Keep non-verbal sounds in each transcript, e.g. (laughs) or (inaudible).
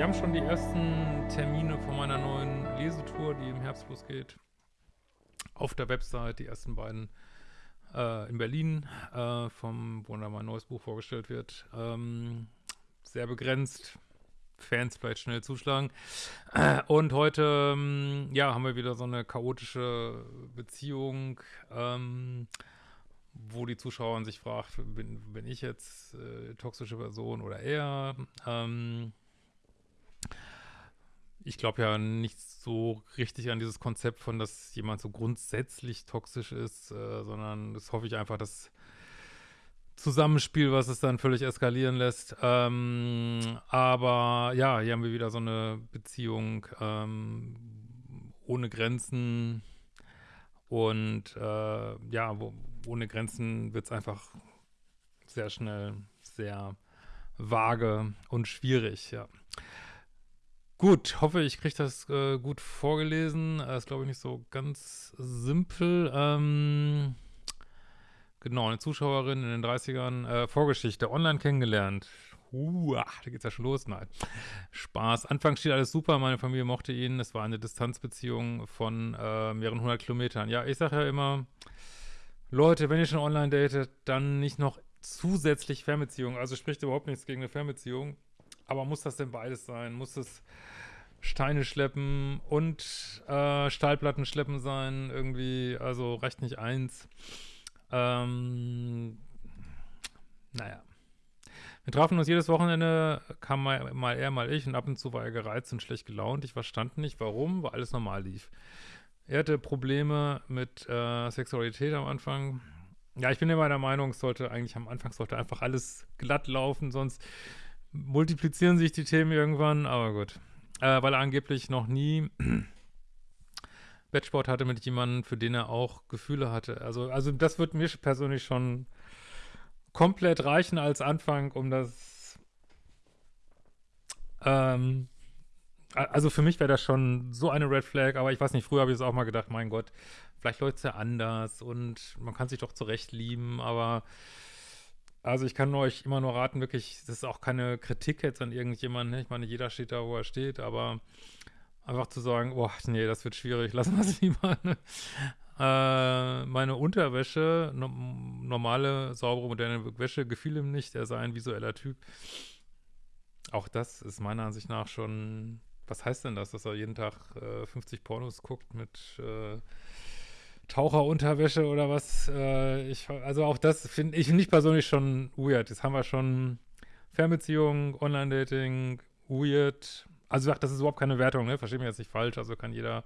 wir haben schon die ersten Termine von meiner neuen Lesetour, die im Herbst losgeht. Auf der Website, die ersten beiden äh, in Berlin, äh, vom, wo dann mein neues Buch vorgestellt wird. Ähm, sehr begrenzt. Fans vielleicht schnell zuschlagen. Äh, und heute, ähm, ja, haben wir wieder so eine chaotische Beziehung, ähm, wo die Zuschauerin sich fragt, bin, bin ich jetzt äh, toxische Person oder er? Ähm, ich glaube ja nicht so richtig an dieses Konzept von, dass jemand so grundsätzlich toxisch ist, äh, sondern das hoffe ich einfach, dass Zusammenspiel, was es dann völlig eskalieren lässt. Ähm, aber ja, hier haben wir wieder so eine Beziehung ähm, ohne Grenzen und äh, ja, wo, ohne Grenzen wird es einfach sehr schnell sehr vage und schwierig, ja. Gut, hoffe, ich kriege das äh, gut vorgelesen. Das äh, ist, glaube ich, nicht so ganz simpel. Ähm, genau, eine Zuschauerin in den 30ern. Äh, Vorgeschichte, online kennengelernt. Ach, da geht's ja schon los. Nein, Spaß. Anfangs steht alles super, meine Familie mochte ihn. Es war eine Distanzbeziehung von äh, mehreren hundert Kilometern. Ja, ich sage ja immer, Leute, wenn ihr schon online datet, dann nicht noch zusätzlich Fernbeziehung. Also spricht überhaupt nichts gegen eine Fernbeziehung. Aber muss das denn beides sein? Muss es Steine schleppen und äh, Stahlplatten schleppen sein? Irgendwie, also reicht nicht eins. Ähm, naja. Wir trafen uns jedes Wochenende, kam mal, mal er, mal ich und ab und zu war er gereizt und schlecht gelaunt. Ich verstand nicht, warum, weil alles normal lief. Er hatte Probleme mit äh, Sexualität am Anfang. Ja, ich bin immer der Meinung, es sollte eigentlich am Anfang sollte einfach alles glatt laufen, sonst multiplizieren sich die Themen irgendwann, aber gut. Äh, weil er angeblich noch nie (clears throat) Wettsport hatte mit jemandem, für den er auch Gefühle hatte. Also, also das wird mir persönlich schon komplett reichen als Anfang, um das ähm, also für mich wäre das schon so eine Red Flag, aber ich weiß nicht, früher habe ich es auch mal gedacht, mein Gott, vielleicht läuft es ja anders und man kann sich doch zurecht lieben, aber also ich kann euch immer nur raten, wirklich, das ist auch keine Kritik jetzt an irgendjemanden, ne? ich meine, jeder steht da, wo er steht, aber einfach zu sagen, boah, nee, das wird schwierig, (laughs) lassen wir es lieber. Ne? Äh, meine Unterwäsche, no normale, saubere, moderne Wäsche, gefiel ihm nicht, er sei ein visueller Typ. Auch das ist meiner Ansicht nach schon, was heißt denn das, dass er jeden Tag äh, 50 Pornos guckt mit äh, Taucherunterwäsche oder was. Äh, ich, also auch das finde ich nicht persönlich schon weird. Jetzt haben wir schon Fernbeziehungen, Online-Dating, weird. Also das ist überhaupt keine Wertung, ne? Verstehe mich jetzt nicht falsch. Also kann jeder,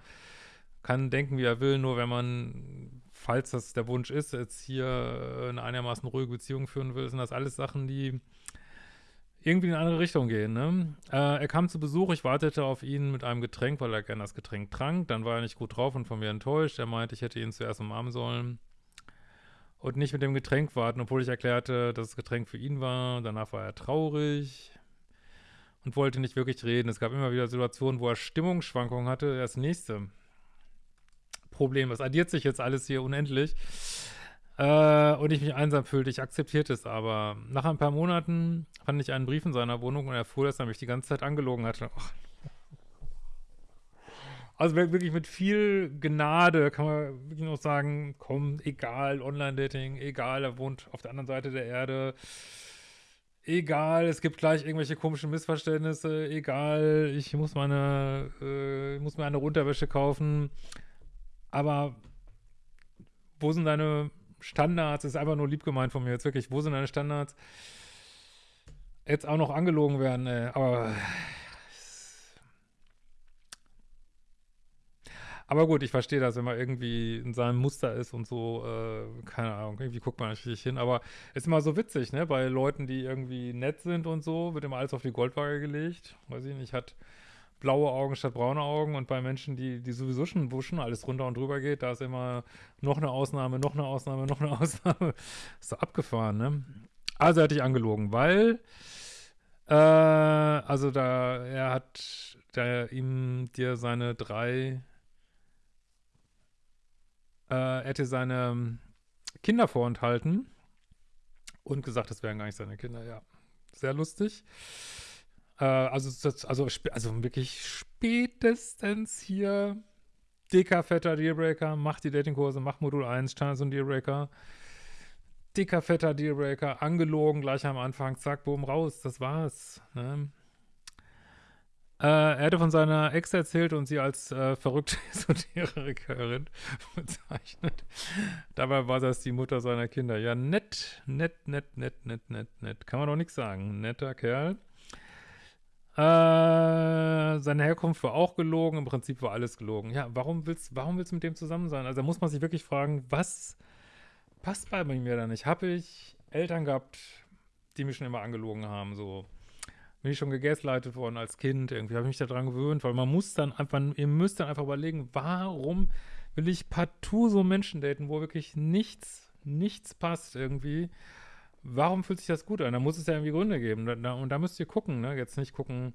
kann denken, wie er will, nur wenn man, falls das der Wunsch ist, jetzt hier eine einigermaßen ruhige Beziehung führen will, sind das alles Sachen, die irgendwie in eine andere Richtung gehen. Ne? Äh, er kam zu Besuch, ich wartete auf ihn mit einem Getränk, weil er gerne das Getränk trank. Dann war er nicht gut drauf und von mir enttäuscht. Er meinte, ich hätte ihn zuerst umarmen sollen und nicht mit dem Getränk warten, obwohl ich erklärte, dass das Getränk für ihn war. Danach war er traurig und wollte nicht wirklich reden. Es gab immer wieder Situationen, wo er Stimmungsschwankungen hatte. Das nächste Problem, das addiert sich jetzt alles hier unendlich. Äh, und ich mich einsam fühlte. Ich akzeptierte es aber. Nach ein paar Monaten fand ich einen Brief in seiner Wohnung und erfuhr, dass er mich die ganze Zeit angelogen hatte. Oh. Also wirklich mit viel Gnade kann man wirklich noch sagen, komm, egal, Online-Dating, egal, er wohnt auf der anderen Seite der Erde, egal, es gibt gleich irgendwelche komischen Missverständnisse, egal, ich muss meine, äh, muss mir eine Unterwäsche kaufen, aber wo sind deine Standards, ist einfach nur lieb gemeint von mir jetzt wirklich, wo sind deine Standards? Jetzt auch noch angelogen werden, ey, aber Aber gut, ich verstehe das, wenn man irgendwie in seinem Muster ist und so, äh, keine Ahnung, irgendwie guckt man richtig hin. Aber ist immer so witzig, ne? Bei Leuten, die irgendwie nett sind und so, wird immer alles auf die Goldwaage gelegt. Weiß ich nicht, hat blaue Augen statt braune Augen und bei Menschen, die, die sowieso schon wuschen, alles runter und drüber geht, da ist immer noch eine Ausnahme, noch eine Ausnahme, noch eine (laughs) Ausnahme. ist so abgefahren, ne? Also er hat dich angelogen, weil äh, also da, er hat der ihm dir seine drei äh, er hätte seine Kinder vorenthalten und gesagt, das wären gar nicht seine Kinder, ja. Sehr lustig. Äh, also, also, also wirklich spätestens hier dicker, fetter Dealbreaker, mach die Datingkurse, mach Modul 1, Standards und Dealbreaker. Dicker, fetter Dealbreaker, angelogen, gleich am Anfang, zack, boom, raus, das war's. Ne? Äh, er hätte von seiner Ex erzählt und sie als äh, verrückte (laughs) Esoterikerin bezeichnet. Dabei war das die Mutter seiner Kinder. Ja, nett, nett, nett, nett, nett, nett, nett. Kann man doch nichts sagen. Netter Kerl. Äh, seine Herkunft war auch gelogen, im Prinzip war alles gelogen. Ja, warum willst, warum willst du mit dem zusammen sein? Also da muss man sich wirklich fragen, was passt bei mir da nicht? Habe ich Eltern gehabt, die mich schon immer angelogen haben, so bin ich schon gegaslightet worden als Kind, irgendwie habe ich mich daran gewöhnt, weil man muss dann einfach, ihr müsst dann einfach überlegen, warum will ich partout so Menschen daten, wo wirklich nichts, nichts passt irgendwie warum fühlt sich das gut an? Da muss es ja irgendwie Gründe geben. Da, und da müsst ihr gucken, ne? Jetzt nicht gucken,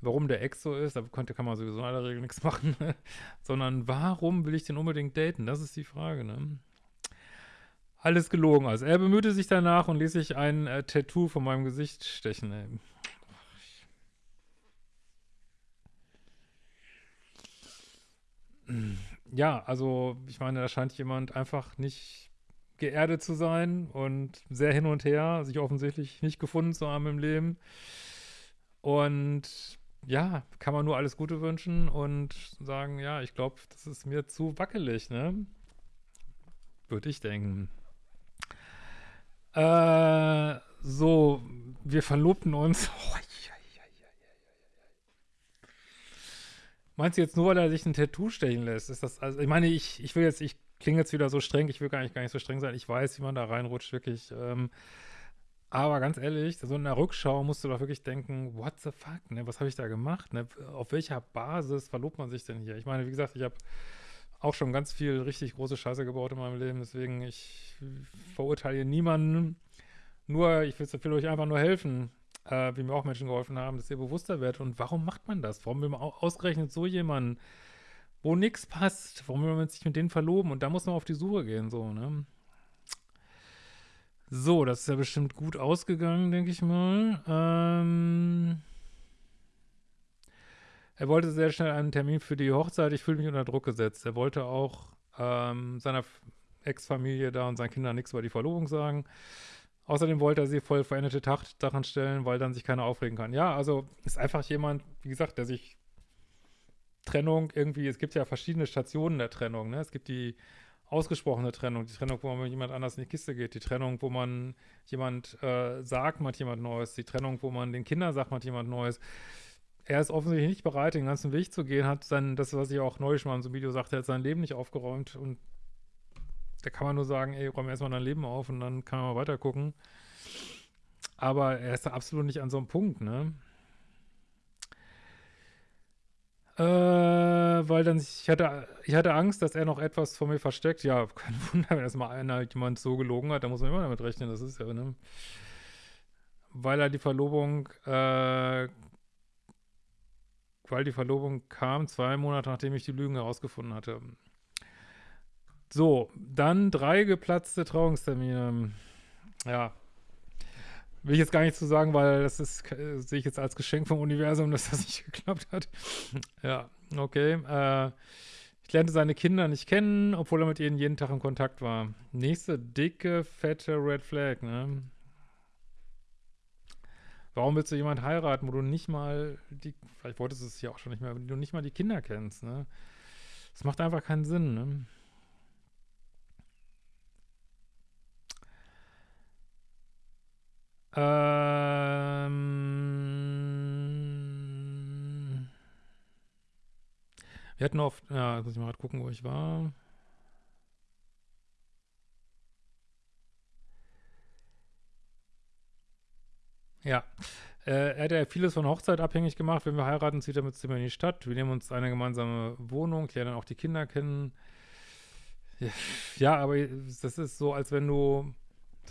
warum der Ex so ist, da konnte, kann man sowieso in aller Regel nichts (laughs) machen, ne? sondern warum will ich den unbedingt daten? Das ist die Frage, ne? Alles gelogen. Also er bemühte sich danach und ließ sich ein äh, Tattoo von meinem Gesicht stechen. Ey. Ja, also ich meine, da scheint jemand einfach nicht geerdet zu sein und sehr hin und her, sich offensichtlich nicht gefunden zu haben im Leben. Und ja, kann man nur alles Gute wünschen und sagen, ja, ich glaube, das ist mir zu wackelig, ne? Würde ich denken. Äh, so, wir verlobten uns. (laughs) Meinst du jetzt nur, weil er sich ein Tattoo stechen lässt? Ist das, also ich meine, ich, ich will jetzt, ich klinge jetzt wieder so streng, ich will gar nicht, gar nicht so streng sein. Ich weiß, wie man da reinrutscht, wirklich. Ähm, aber ganz ehrlich, so in der Rückschau musst du doch wirklich denken, what the fuck, ne? Was habe ich da gemacht? Ne? Auf welcher Basis verlobt man sich denn hier? Ich meine, wie gesagt, ich habe auch schon ganz viel richtig große Scheiße gebaut in meinem Leben, deswegen ich verurteile niemanden. Nur, ich will, will euch einfach nur helfen, äh, wie mir auch Menschen geholfen haben, dass ihr bewusster werdet. Und warum macht man das? Warum will man ausgerechnet so jemanden wo nichts passt. Warum will man sich mit denen verloben? Und da muss man auf die Suche gehen, so, ne? So, das ist ja bestimmt gut ausgegangen, denke ich mal. Ähm er wollte sehr schnell einen Termin für die Hochzeit. Ich fühle mich unter Druck gesetzt. Er wollte auch ähm, seiner Ex-Familie da und seinen Kindern nichts über die Verlobung sagen. Außerdem wollte er sie voll veränderte Sachen stellen, weil dann sich keiner aufregen kann. Ja, also ist einfach jemand, wie gesagt, der sich Trennung irgendwie, es gibt ja verschiedene Stationen der Trennung, ne? Es gibt die ausgesprochene Trennung, die Trennung, wo man mit jemand anders in die Kiste geht, die Trennung, wo man jemand äh, sagt, man hat jemand Neues, die Trennung, wo man den Kindern sagt, man hat jemand Neues. Er ist offensichtlich nicht bereit, den ganzen Weg zu gehen, hat sein, das, was ich auch neulich mal in so einem Video sagte, hat sein Leben nicht aufgeräumt und da kann man nur sagen, ey, räum erstmal dein Leben auf und dann kann man mal weiter gucken. Aber er ist da absolut nicht an so einem Punkt, ne? Äh, weil dann, ich hatte, ich hatte Angst, dass er noch etwas von mir versteckt. Ja, kein (laughs) Wunder, wenn erstmal einer jemand so gelogen hat, da muss man immer damit rechnen, das ist ja, ne? Weil er die Verlobung, äh, weil die Verlobung kam, zwei Monate nachdem ich die Lügen herausgefunden hatte. So, dann drei geplatzte Trauungstermine. Ja, Will ich jetzt gar nicht zu sagen, weil das ist, äh, sehe ich jetzt als Geschenk vom Universum, (laughs) dass das nicht geklappt hat. ja, okay. Äh, ich lernte seine Kinder nicht kennen, obwohl er mit ihnen jeden Tag in Kontakt war. Nächste dicke, fette Red Flag, ne? Warum willst du jemanden heiraten, wo du nicht mal die, vielleicht wolltest du es ja auch schon nicht mehr, wenn du nicht mal die Kinder kennst, ne? Das macht einfach keinen Sinn, ne? Ähm, wir hatten oft, ja, muss ich mal gerade gucken, wo ich war. Ja, äh, er hat ja vieles von Hochzeit abhängig gemacht. Wenn wir heiraten, zieht er mit Zimmer in die Stadt. Wir nehmen uns eine gemeinsame Wohnung, lernen auch die Kinder kennen. Ja, aber das ist so, als wenn du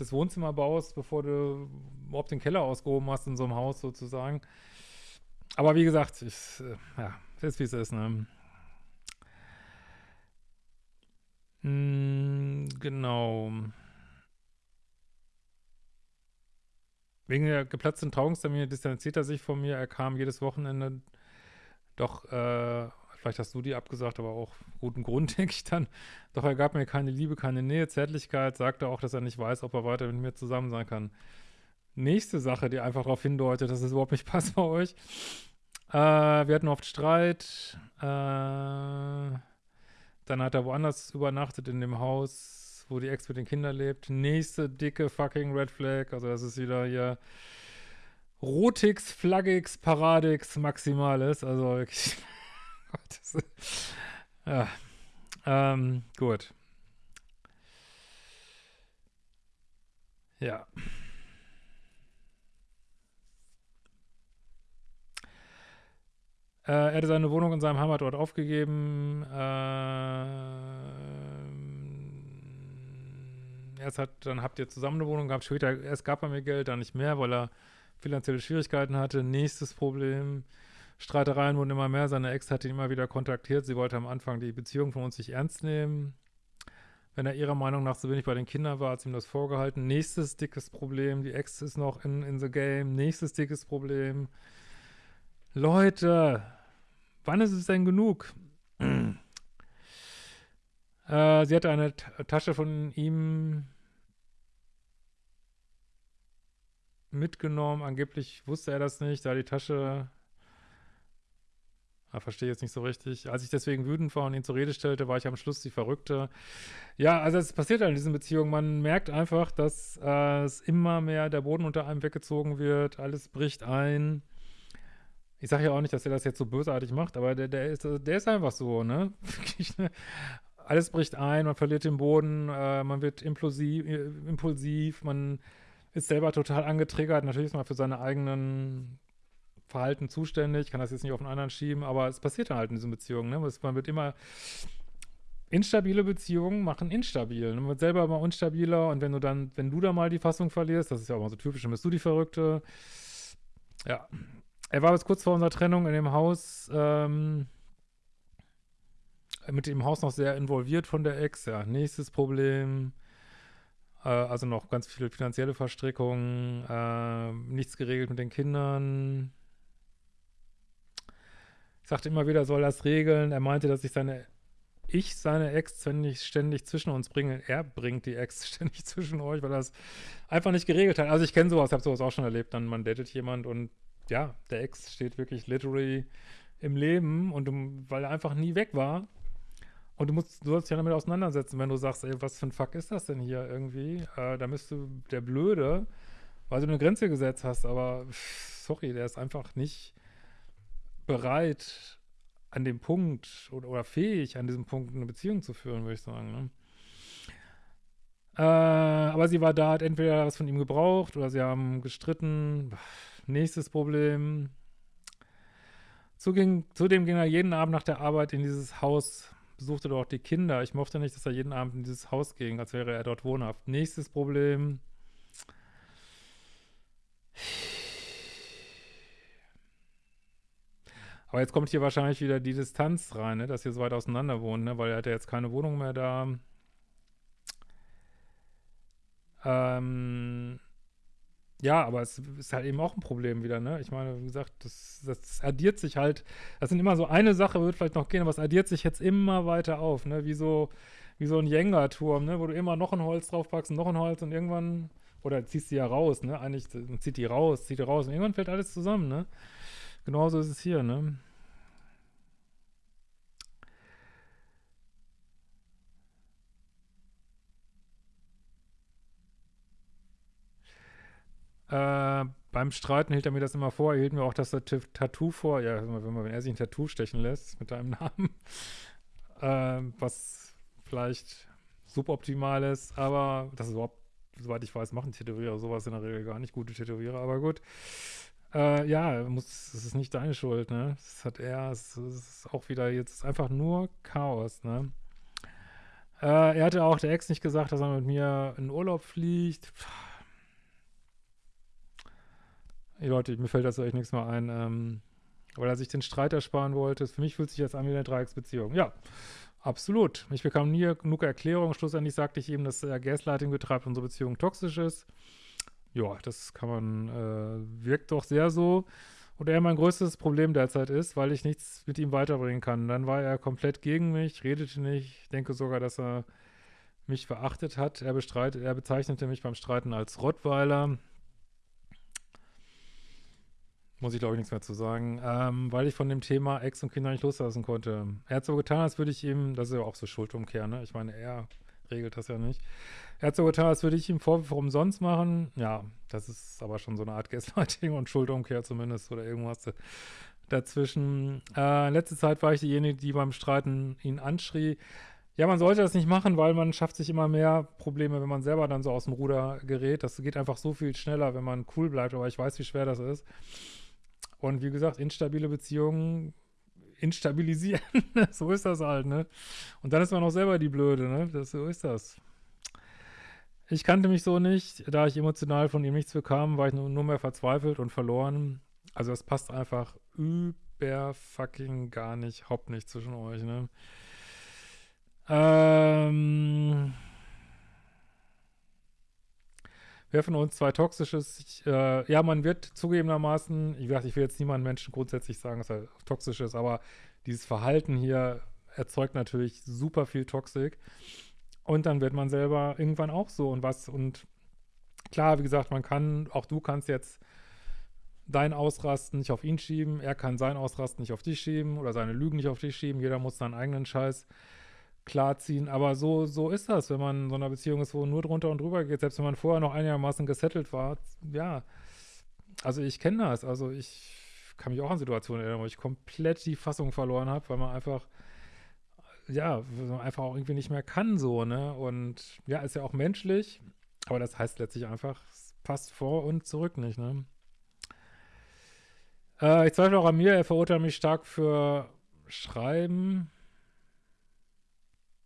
das Wohnzimmer baust, bevor du überhaupt den Keller ausgehoben hast in so einem Haus sozusagen. Aber wie gesagt, ich, äh, ja, ist wie es ist, ne? Hm, genau. wegen der geplatzten Trauungstermine distanziert er sich von mir. Er kam jedes Wochenende. Doch, äh, vielleicht hast du die abgesagt, aber auch guten Grund, (laughs) denke ich dann. Doch er gab mir keine Liebe, keine Nähe, Zärtlichkeit, sagte auch, dass er nicht weiß, ob er weiter mit mir zusammen sein kann. Nächste Sache, die einfach darauf hindeutet, dass es überhaupt nicht (laughs) passt bei euch. Äh, wir hatten oft Streit. Äh, dann hat er woanders übernachtet in dem Haus, wo die Ex mit den Kindern lebt. Nächste dicke fucking Red Flag. Also das ist wieder hier Rotix, Flaggix, Paradix, Maximales. Also wirklich. (laughs) ja. Ähm, gut. Ja. Äh, er hatte seine Wohnung in seinem Heimatort aufgegeben. Äh, erst hat, dann habt ihr zusammen eine Wohnung gehabt. Später, erst gab er mir Geld, dann nicht mehr, weil er finanzielle Schwierigkeiten hatte. Nächstes Problem. Streitereien wurden immer mehr. Seine Ex hat ihn immer wieder kontaktiert. Sie wollte am Anfang die Beziehung von uns nicht ernst nehmen. Wenn er ihrer Meinung nach so wenig bei den Kindern war, hat sie ihm das vorgehalten. Nächstes dickes Problem. Die Ex ist noch in, in the game. Nächstes dickes Problem. Leute, wann ist es denn genug? (clears throat) äh, sie hatte eine T Tasche von ihm mitgenommen. Angeblich wusste er das nicht, da die Tasche Ah, verstehe jetzt nicht so richtig. Als ich deswegen wütend war und ihn zur Rede stellte, war ich am Schluss die Verrückte. Ja, also es passiert halt in diesen Beziehungen. Man merkt einfach, dass äh, es immer mehr der Boden unter einem weggezogen wird. Alles bricht ein. Ich sage ja auch nicht, dass er das jetzt so bösartig macht, aber der, der, ist, der ist einfach so, ne? (laughs) ne? Alles bricht ein, man verliert den Boden, äh, man wird impulsiv, äh, impulsiv, man ist selber total angetriggert. Natürlich ist man für seine eigenen Verhalten zuständig, kann das jetzt nicht auf einen anderen schieben, aber es passiert halt in diesen Beziehungen. Ne? Man wird immer instabile Beziehungen machen instabil. Ne? Man wird selber immer unstabiler und wenn du dann, wenn du da mal die Fassung verlierst, das ist ja auch mal so typisch, dann bist du die Verrückte. Ja. Er war bis kurz vor unserer Trennung in dem Haus, ähm, mit dem Haus noch sehr involviert von der Ex. Ja, nächstes Problem. Äh, also noch ganz viele finanzielle Verstrickungen, äh, nichts geregelt mit den Kindern. Ich sagte immer wieder, soll das regeln. Er meinte, dass ich seine, ich seine Ex ständig, ständig zwischen uns bringe. Er bringt die Ex (laughs) ständig zwischen euch, weil er das einfach nicht geregelt hat. Also ich kenne sowas, habe sowas auch schon erlebt. Dann man datet jemand und ja, der Ex steht wirklich literally im Leben und du, weil er einfach nie weg war. Und du musst, du sollst dich ja damit auseinandersetzen, wenn du sagst, ey, was für ein Fuck ist das denn hier irgendwie? Äh, da bist du der Blöde, weil du eine Grenze gesetzt hast, aber sorry, der ist einfach nicht bereit, an dem Punkt oder, oder, fähig, an diesem Punkt eine Beziehung zu führen, würde ich sagen. Ne? Äh, aber sie war da, hat entweder was von ihm gebraucht oder sie haben gestritten. Nächstes Problem. Zuging, zudem ging er jeden Abend nach der Arbeit in dieses Haus, besuchte dort die Kinder. Ich mochte nicht, dass er jeden Abend in dieses Haus ging, als wäre er dort wohnhaft. Nächstes Problem. Aber jetzt kommt hier wahrscheinlich wieder die Distanz rein, ne? dass ihr so weit auseinander wohnt, ne? weil er hat ja jetzt keine Wohnung mehr da. Ähm, ja, aber es ist halt eben auch ein Problem wieder, ne? Ich meine, wie gesagt, das, das addiert sich halt, das sind immer so eine Sache, wird vielleicht noch gehen, aber es addiert sich jetzt immer weiter auf, ne? Wie so, wie so ein Jenga-Turm, ne? Wo du immer noch ein Holz draufpackst und noch ein Holz und irgendwann, oder ziehst du ja raus, ne? Eigentlich zieht die raus, zieht die raus und irgendwann fällt alles zusammen, ne? Genauso ist es hier, ne? Äh, beim Streiten hielt er mir das immer vor. Er hielt mir auch das Tattoo vor. Ja, wenn, wenn er sich ein Tattoo stechen lässt mit deinem (laughs) Namen. Äh, was vielleicht suboptimal ist, aber das ist überhaupt, soweit ich weiß, machen Tätowierer sowas in der Regel gar nicht. Gute Tätowierer, aber gut. Äh, ja, muss, es ist nicht deine Schuld, ne? Das hat er, es ist auch wieder jetzt einfach nur Chaos, ne? Äh, er hatte auch der Ex nicht gesagt, dass er mit mir in Urlaub fliegt. Hey Leute, mir fällt dazu echt nichts mehr ein, ähm, weil er sich den Streit ersparen wollte. Für mich fühlt sich das an wie eine Dreiecksbeziehung. Ja, absolut. Ich bekam nie genug Erklärung. Schlussendlich sagte ich ihm, dass er Gaslighting betreibt und unsere Beziehung toxisch ist. Ja, das kann man, äh, wirkt doch sehr so. Und er mein größtes Problem derzeit ist, weil ich nichts mit ihm weiterbringen kann. Dann war er komplett gegen mich, redete nicht. Ich denke sogar, dass er mich verachtet hat. Er, bestreitet, er bezeichnete mich beim Streiten als Rottweiler. Muss ich, glaube ich, nichts mehr zu sagen. Ähm, weil ich von dem Thema Ex und Kinder nicht loslassen konnte. Er hat so getan, als würde ich ihm, das ist ja auch so Schuldumkehr, ne? Ich meine, er regelt das ja nicht. Er hat so getan, als würde ich ihm Vorwürfe umsonst machen. Ja, das ist aber schon so eine Art (laughs) Gaslighting und Schuldumkehr zumindest oder irgendwas dazwischen. Äh, letzte Zeit war ich diejenige, die beim Streiten ihn anschrie. Ja, man sollte das nicht machen, weil man schafft sich immer mehr Probleme, wenn man selber dann so aus dem Ruder gerät. Das geht einfach so viel schneller, wenn man cool bleibt, aber ich weiß, wie schwer das ist. Und wie gesagt, instabile Beziehungen instabilisieren. (laughs) so ist das halt, ne? Und dann ist man auch selber die Blöde, ne? Das, so ist das. Ich kannte mich so nicht. Da ich emotional von ihm nichts bekam, war ich nur, nur mehr verzweifelt und verloren. Also es passt einfach über fucking gar nicht, haupt nicht zwischen euch, ne? Ähm, wer von uns zwei toxisches? Ich, äh, ja, man wird zugegebenermaßen, ich, ich will jetzt niemandem Menschen grundsätzlich sagen, dass er toxisch ist, aber dieses Verhalten hier erzeugt natürlich super viel Toxik. Und dann wird man selber irgendwann auch so und was. Und klar, wie gesagt, man kann, auch du kannst jetzt dein Ausrasten nicht auf ihn schieben, er kann sein Ausrasten nicht auf dich schieben oder seine Lügen nicht auf dich schieben. Jeder muss seinen eigenen Scheiß klarziehen. Aber so, so ist das, wenn man in so einer Beziehung ist, wo nur drunter und drüber geht, selbst wenn man vorher noch einigermaßen gesettelt war. Ja, also ich kenne das. Also ich kann mich auch an Situationen erinnern, wo ich komplett die Fassung verloren habe, weil man einfach, ja, einfach auch irgendwie nicht mehr kann so, ne? Und ja, ist ja auch menschlich, aber das heißt letztlich einfach, es passt vor und zurück nicht, ne? Äh, ich zweifle auch an mir, er verurteilt mich stark für Schreiben.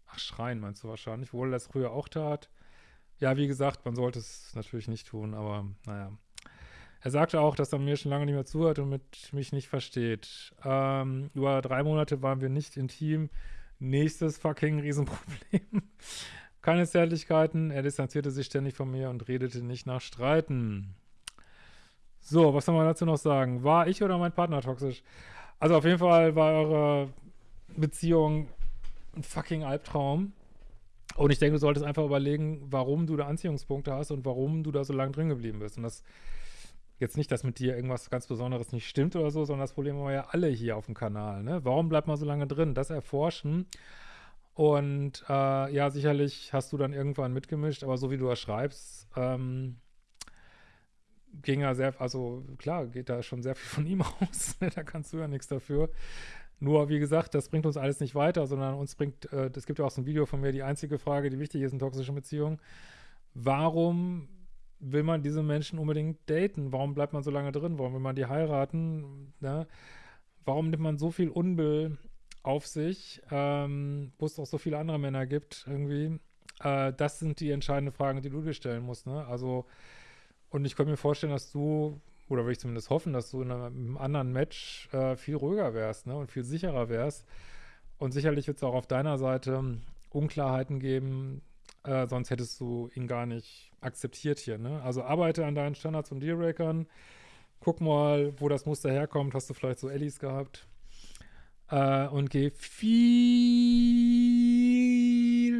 Ach, Schreien meinst du wahrscheinlich, wohl das früher auch tat. Ja, wie gesagt, man sollte es natürlich nicht tun, aber naja. Er sagte auch, dass er mir schon lange nicht mehr zuhört und mit mich nicht versteht. Ähm, über drei Monate waren wir nicht intim. Nächstes fucking Riesenproblem. (laughs) Keine Zärtlichkeiten. Er distanzierte sich ständig von mir und redete nicht nach Streiten. So, was soll man dazu noch sagen? War ich oder mein Partner toxisch? Also auf jeden Fall war eure Beziehung ein fucking Albtraum. Und ich denke, du solltest einfach überlegen, warum du da Anziehungspunkte hast und warum du da so lange drin geblieben bist. Und das jetzt nicht, dass mit dir irgendwas ganz Besonderes nicht stimmt oder so, sondern das Problem haben wir ja alle hier auf dem Kanal. Ne? Warum bleibt man so lange drin? Das erforschen. Und äh, ja, sicherlich hast du dann irgendwann mitgemischt, aber so wie du das schreibst, ähm, ging ja sehr, also klar, geht da schon sehr viel von ihm (laughs) aus. Ne? da kannst du ja nichts dafür. Nur, wie gesagt, das bringt uns alles nicht weiter, sondern uns bringt, äh, das gibt ja auch so ein Video von mir, die einzige Frage, die wichtig ist in toxischen Beziehungen. Warum will man diese Menschen unbedingt daten? Warum bleibt man so lange drin? Warum will man die heiraten? Ne? Warum nimmt man so viel Unbill auf sich, ähm, wo es auch so viele andere Männer gibt, irgendwie? Äh, das sind die entscheidenden Fragen, die du dir stellen musst, ne? Also, und ich könnte mir vorstellen, dass du, oder will ich zumindest hoffen, dass du in einem anderen Match äh, viel ruhiger wärst, ne? Und viel sicherer wärst. Und sicherlich wird es auch auf deiner Seite Unklarheiten geben, äh, sonst hättest du ihn gar nicht akzeptiert hier, ne? Also arbeite an deinen Standards und Dealbreakern. Guck mal, wo das Muster herkommt. Hast du vielleicht so Ellis gehabt? Äh, und geh viel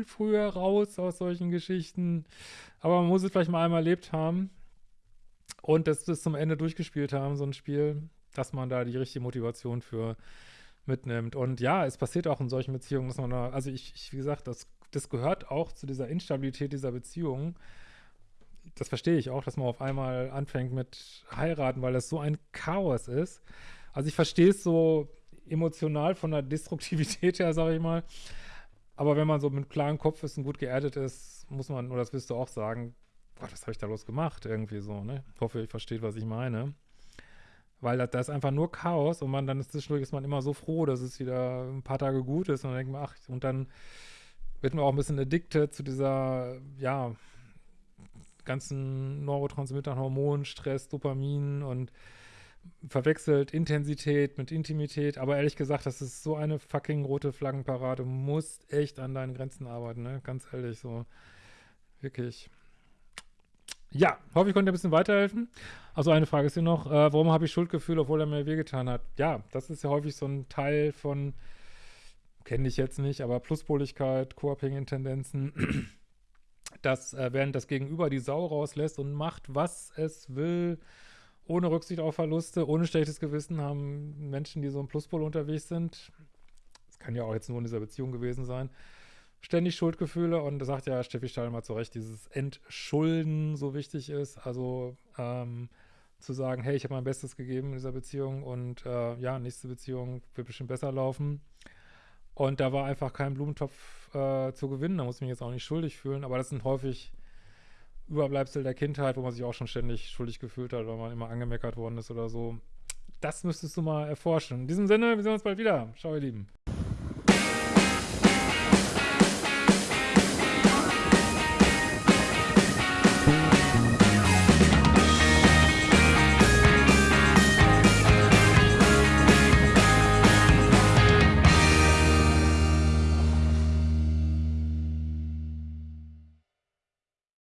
früher raus aus solchen Geschichten. Aber man muss es vielleicht mal einmal erlebt haben und das bis zum Ende durchgespielt haben, so ein Spiel, dass man da die richtige Motivation für mitnimmt. Und ja, es passiert auch in solchen Beziehungen, dass man da, also ich, ich wie gesagt, das das gehört auch zu dieser Instabilität dieser Beziehung. Das verstehe ich auch, dass man auf einmal anfängt mit heiraten, weil das so ein Chaos ist. Also ich verstehe es so emotional von der Destruktivität her, sage ich mal. Aber wenn man so mit klarem Kopf ist und gut geerdet ist, muss man, oder das wirst du auch sagen, Gott, was habe ich da los gemacht? Irgendwie so, ne? Hoffe, ihr versteht, was ich meine. Weil da, da ist einfach nur Chaos und man dann ist zwischendurch ist man immer so froh, dass es wieder ein paar Tage gut ist und dann denkt man, ach, und dann wird man auch ein bisschen addicted zu dieser, ja, ganzen Neurotransmittern, Hormonen, Stress, Dopamin und verwechselt Intensität mit Intimität. Aber ehrlich gesagt, das ist so eine fucking rote Flaggenparade. Du musst echt an deinen Grenzen arbeiten, ne? Ganz ehrlich, so. Wirklich. Ja, hoffe, ich konnte ein bisschen weiterhelfen. Also eine Frage ist hier noch, äh, warum habe ich Schuldgefühle, obwohl er mir wehgetan hat? Ja, das ist ja häufig so ein Teil von, kenne ich jetzt nicht, aber Pluspoligkeit, co-abhängigen Tendenzen, (clears throat) dass äh, während das Gegenüber die Sau rauslässt und macht, was es will, ohne Rücksicht auf Verluste, ohne schlechtes Gewissen, haben Menschen, die so im Pluspol unterwegs sind, das kann ja auch jetzt nur in dieser Beziehung gewesen sein, ständig Schuldgefühle und sagt ja Steffi Stahl mal zu Recht, dieses Entschulden so wichtig ist, also ähm, zu sagen, hey, ich habe mein Bestes gegeben in dieser Beziehung und äh, ja, nächste Beziehung wird bestimmt besser laufen. Und da war einfach kein Blumentopf äh, zu gewinnen, da muss ich mich jetzt auch nicht schuldig fühlen, aber das sind häufig Überbleibsel der Kindheit, wo man sich auch schon ständig schuldig gefühlt hat, weil man immer angemeckert worden ist oder so. Das müsstest du mal erforschen. In diesem Sinne, wir sehen uns bald wieder. Ciao, ihr Lieben.